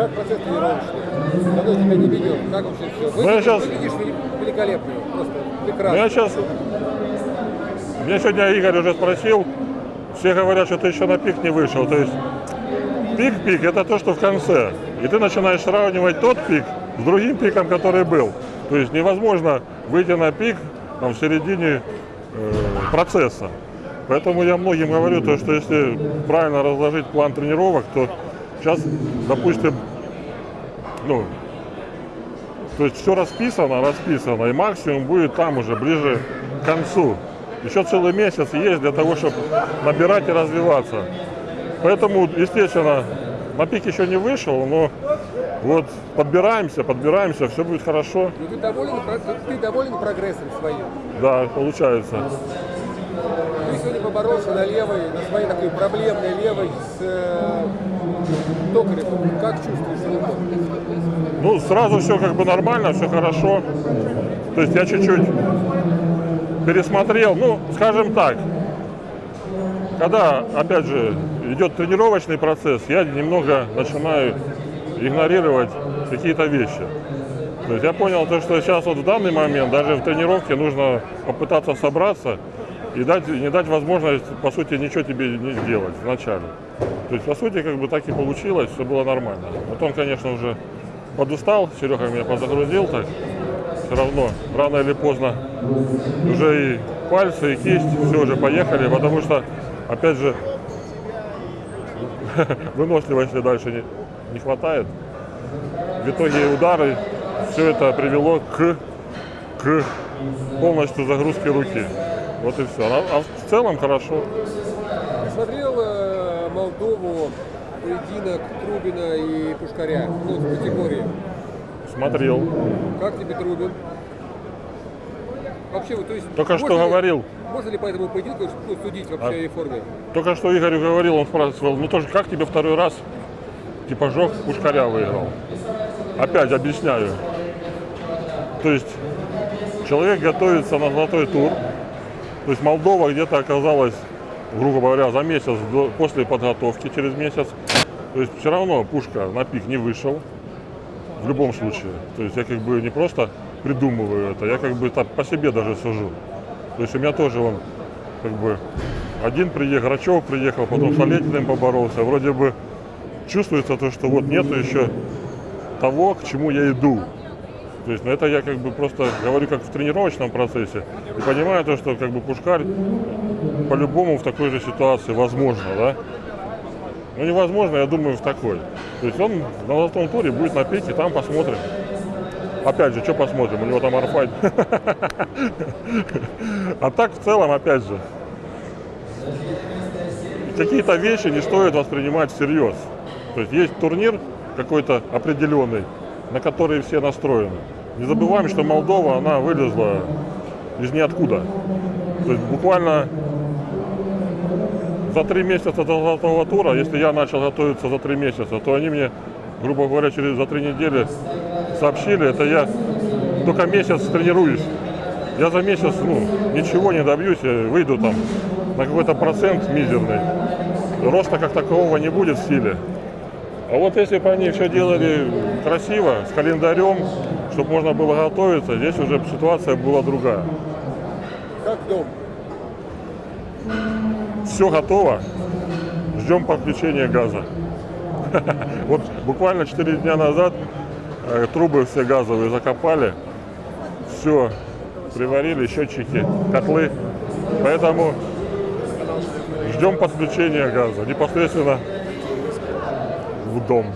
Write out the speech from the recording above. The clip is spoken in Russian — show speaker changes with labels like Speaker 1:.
Speaker 1: Как процесс тренировочный? Давно тебя не видел. Как вообще все?
Speaker 2: Ну, я щас-
Speaker 1: Выглядишь великолепно. Просто прекрасно.
Speaker 2: я сейчас... Меня сегодня Игорь уже спросил, все говорят, что ты еще на пик не вышел. То есть пик-пик это то, что в конце. И ты начинаешь сравнивать тот пик с другим пиком, который был. То есть невозможно выйти на пик там, в середине э, процесса. Поэтому я многим говорю, то, что если правильно разложить план тренировок, то сейчас, допустим, ну, то есть все расписано, расписано, и максимум будет там уже, ближе к концу. Еще целый месяц есть для того, чтобы набирать и развиваться. Поэтому, естественно, на пик еще не вышел, но вот подбираемся, подбираемся, все будет хорошо.
Speaker 1: Ну, ты, доволен, ты доволен прогрессом своим?
Speaker 2: Да, получается.
Speaker 1: Сегодня поборолся на левой, на своей такой проблемной левой с э, Токаревым. Как чувствуешь?
Speaker 2: Ну, сразу все как бы нормально, все хорошо. То есть я чуть-чуть пересмотрел, ну, скажем так, когда, опять же, идет тренировочный процесс, я немного начинаю игнорировать какие-то вещи. То есть я понял то, что сейчас вот в данный момент, даже в тренировке нужно попытаться собраться и дать, не дать возможность, по сути, ничего тебе не сделать вначале. То есть, по сути, как бы так и получилось, все было нормально. Потом, конечно, уже подустал, Серега меня подзагрузил так. Все равно, рано или поздно, уже и пальцы, и кисть, все уже поехали, потому что, опять же, выносливости дальше не, не хватает. В итоге удары, все это привело к, к полностью загрузке руки. Вот и все. А, а в целом хорошо.
Speaker 1: Ты смотрел э, Молдову, поединок Трубина и Пушкаря? Ну, в категории.
Speaker 2: Смотрел.
Speaker 1: Как тебе Трубин? Вообще, вот, то есть...
Speaker 2: Только что
Speaker 1: ли-
Speaker 2: говорил.
Speaker 1: Можно ли по этому поединку ну, судить вообще
Speaker 2: А-
Speaker 1: о ее форме?
Speaker 2: Только что Игорю говорил, он спрашивал, ну тоже как тебе второй раз типа жег Пушкаря выиграл? Опять объясняю. То есть человек готовится на золотой тур. То есть Молдова где-то оказалась, грубо говоря, за месяц до- после подготовки, через месяц. То есть все равно Пушка на пик не вышел. В любом случае. То есть я как бы не просто придумываю это, я как бы так по себе даже сужу. То есть у меня тоже он как бы один приехал, Грачев приехал, потом с Олетиным поборолся. Вроде бы чувствуется то, что вот нету еще того, к чему я иду. То есть, ну это я как бы просто говорю как в тренировочном процессе. И понимаю то, что как бы Пушкарь по-любому в такой же ситуации возможно, да? Ну невозможно, я думаю, в такой. То есть он на золотом туре будет на пике, там посмотрим. Опять же, что посмотрим, у него там арфайт. А так в целом, опять же, какие-то вещи не стоит воспринимать всерьез. То есть есть турнир какой-то определенный, на который все настроены. Не забываем, что Молдова, она вылезла из ниоткуда. То есть буквально за три месяца до золотого тура, если я начал готовиться за три месяца, то они мне, грубо говоря, через за три недели сообщили, это я только месяц тренируюсь. Я за месяц ну, ничего не добьюсь, я выйду там на какой-то процент мизерный. Роста как такового не будет в силе. А вот если бы они все делали красиво, с календарем, чтобы можно было готовиться, здесь уже ситуация была другая.
Speaker 1: Как дом?
Speaker 2: Все готово, ждем подключения газа. Вот буквально 4 дня назад э, трубы все газовые закопали, все приварили, счетчики, котлы. Поэтому ждем подключения газа непосредственно в дом.